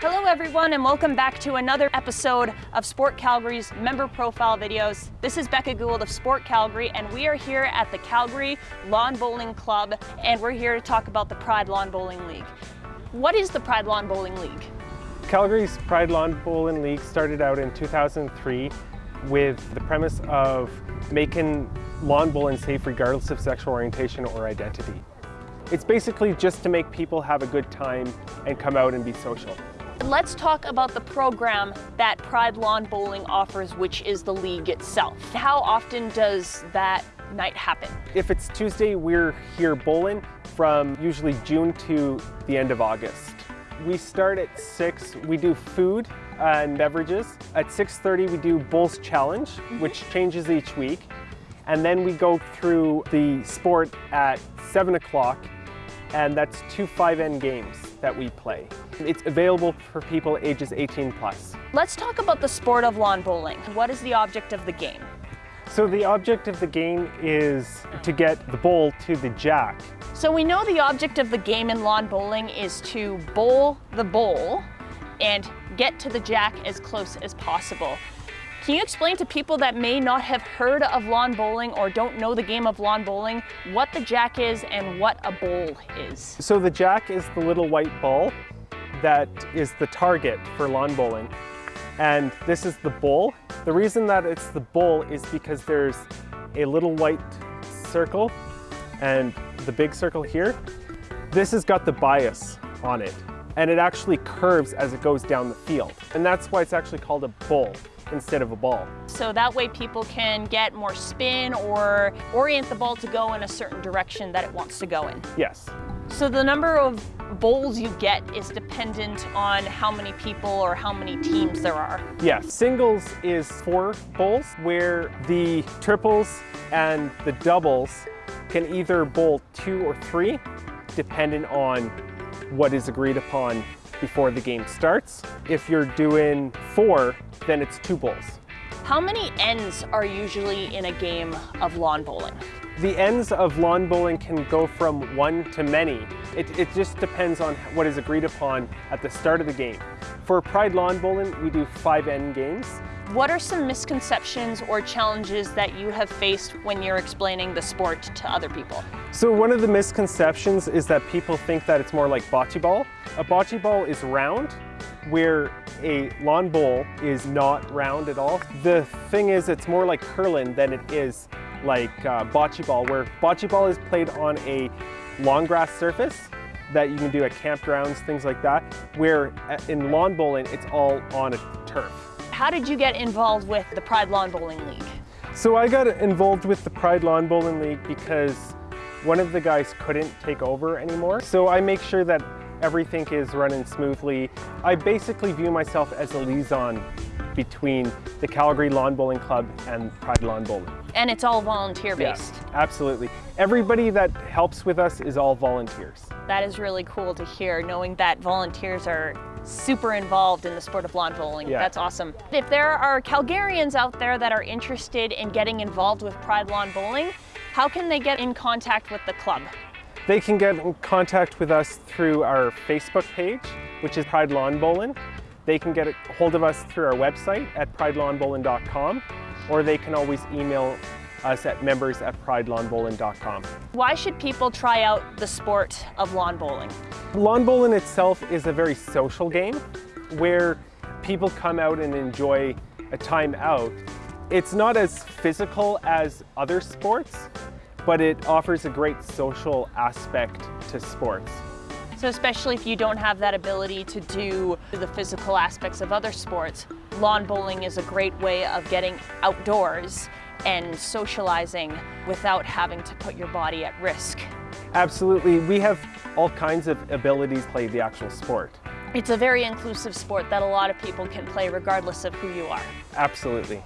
Hello everyone and welcome back to another episode of Sport Calgary's member profile videos. This is Becca Gould of Sport Calgary and we are here at the Calgary Lawn Bowling Club and we're here to talk about the Pride Lawn Bowling League. What is the Pride Lawn Bowling League? Calgary's Pride Lawn Bowling League started out in 2003 with the premise of making lawn bowling safe regardless of sexual orientation or identity. It's basically just to make people have a good time and come out and be social. Let's talk about the program that Pride Lawn Bowling offers, which is the league itself. How often does that night happen? If it's Tuesday, we're here bowling from usually June to the end of August. We start at 6, we do food and beverages. At 6.30 we do Bowls Challenge, mm -hmm. which changes each week. And then we go through the sport at 7 o'clock and that's two 5 end games that we play. It's available for people ages 18 plus. Let's talk about the sport of lawn bowling. What is the object of the game? So the object of the game is to get the bowl to the jack. So we know the object of the game in lawn bowling is to bowl the bowl and get to the jack as close as possible. Can you explain to people that may not have heard of lawn bowling or don't know the game of lawn bowling what the jack is and what a bowl is? So the jack is the little white ball that is the target for lawn bowling. And this is the bowl. The reason that it's the bowl is because there's a little white circle and the big circle here. This has got the bias on it and it actually curves as it goes down the field. And that's why it's actually called a bowl instead of a ball. So that way people can get more spin or orient the ball to go in a certain direction that it wants to go in. Yes. So the number of bowls you get is dependent on how many people or how many teams there are. Yes, singles is four bowls where the triples and the doubles can either bowl two or three dependent on what is agreed upon before the game starts. If you're doing four, then it's two bowls. How many ends are usually in a game of lawn bowling? The ends of lawn bowling can go from one to many. It, it just depends on what is agreed upon at the start of the game. For Pride Lawn Bowling, we do five end games. What are some misconceptions or challenges that you have faced when you're explaining the sport to other people? So one of the misconceptions is that people think that it's more like bocce ball. A bocce ball is round, where a lawn bowl is not round at all. The thing is, it's more like curling than it is like uh, bocce ball, where bocce ball is played on a long grass surface that you can do at campgrounds, things like that, where uh, in lawn bowling, it's all on a turf. How did you get involved with the Pride Lawn Bowling League? So I got involved with the Pride Lawn Bowling League because one of the guys couldn't take over anymore. So I make sure that everything is running smoothly. I basically view myself as a liaison between the Calgary Lawn Bowling Club and Pride Lawn Bowling. And it's all volunteer based? Yeah, absolutely. Everybody that helps with us is all volunteers. That is really cool to hear, knowing that volunteers are super involved in the sport of lawn bowling. Yeah. That's awesome. If there are Calgarians out there that are interested in getting involved with Pride Lawn Bowling, how can they get in contact with the club? They can get in contact with us through our Facebook page, which is Pride Lawn Bowling. They can get a hold of us through our website at pridelawnbowling.com, or they can always email us at members at pridelawnbowling.com. Why should people try out the sport of lawn bowling? Lawn bowling itself is a very social game where people come out and enjoy a time out. It's not as physical as other sports, but it offers a great social aspect to sports. So especially if you don't have that ability to do the physical aspects of other sports, lawn bowling is a great way of getting outdoors and socializing without having to put your body at risk. Absolutely. We have all kinds of abilities to play the actual sport. It's a very inclusive sport that a lot of people can play regardless of who you are. Absolutely.